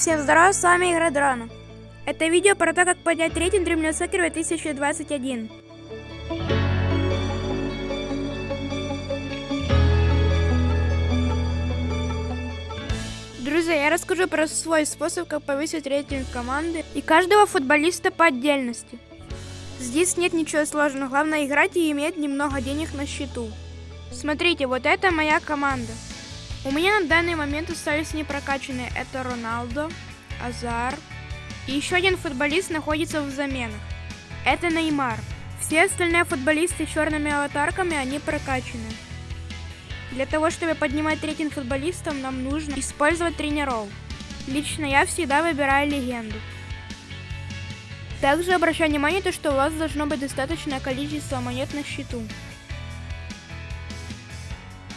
Всем здорова, с вами Игра Дрона. Это видео про то, как поднять рейтинг Dreamland Soccer 2021. Друзья, я расскажу про свой способ, как повысить рейтинг команды и каждого футболиста по отдельности. Здесь нет ничего сложного, главное играть и иметь немного денег на счету. Смотрите, вот это моя команда. У меня на данный момент остались непрокачанные. Это Роналдо, Азар. И еще один футболист находится в заменах. Это Неймар. Все остальные футболисты с черными аватарками, они прокачаны. Для того, чтобы поднимать рейтинг футболистам, нам нужно использовать тренеров. Лично я всегда выбираю легенду. Также обращаю внимание, то, что у вас должно быть достаточное количество монет на счету.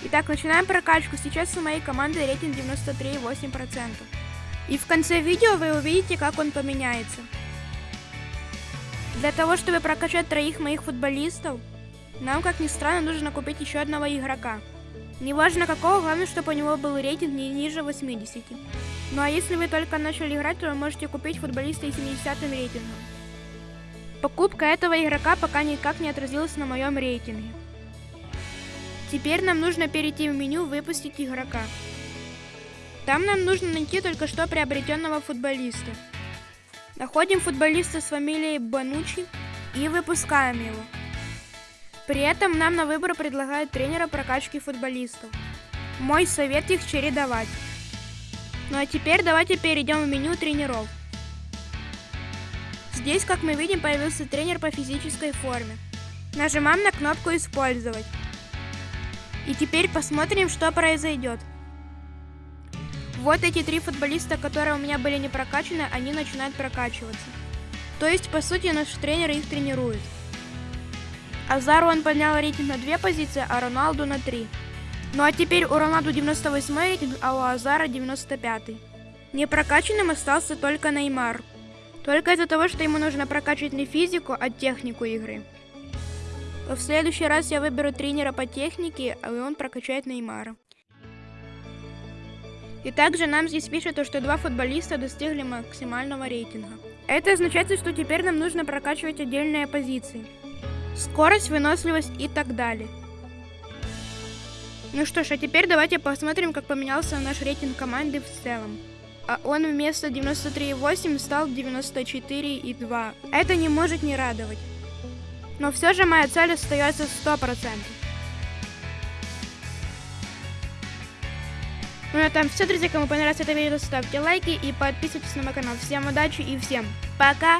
Итак, начинаем прокачку. Сейчас у моей команды рейтинг 93,8%. И в конце видео вы увидите, как он поменяется. Для того, чтобы прокачать троих моих футболистов, нам, как ни странно, нужно купить еще одного игрока. Неважно какого, главное, чтобы у него был рейтинг не ниже 80. Ну а если вы только начали играть, то вы можете купить футболиста с 70 рейтингом. Покупка этого игрока пока никак не отразилась на моем рейтинге. Теперь нам нужно перейти в меню «Выпустить игрока». Там нам нужно найти только что приобретенного футболиста. Находим футболиста с фамилией Банучи и выпускаем его. При этом нам на выбор предлагают тренера прокачки футболистов. Мой совет их чередовать. Ну а теперь давайте перейдем в меню тренеров. Здесь, как мы видим, появился тренер по физической форме. Нажимаем на кнопку «Использовать». И теперь посмотрим, что произойдет. Вот эти три футболиста, которые у меня были не прокачаны, они начинают прокачиваться. То есть, по сути, наш тренер их тренирует. Азару он поднял рейтинг на две позиции, а Роналду на три. Ну а теперь у Роналду 98 рейтинг, а у Азара 95. Не прокачанным остался только Неймар. Только из-за того, что ему нужно прокачивать не физику, а технику игры. В следующий раз я выберу тренера по технике, а он прокачает Неймара. И также нам здесь пишет, что два футболиста достигли максимального рейтинга. Это означает, что теперь нам нужно прокачивать отдельные позиции. Скорость, выносливость и так далее. Ну что ж, а теперь давайте посмотрим, как поменялся наш рейтинг команды в целом. А он вместо 93,8 стал 94,2. Это не может не радовать. Но все же моя цель остается 100%. Ну на этом все, друзья. Кому понравилось это видео, ставьте лайки и подписывайтесь на мой канал. Всем удачи и всем пока!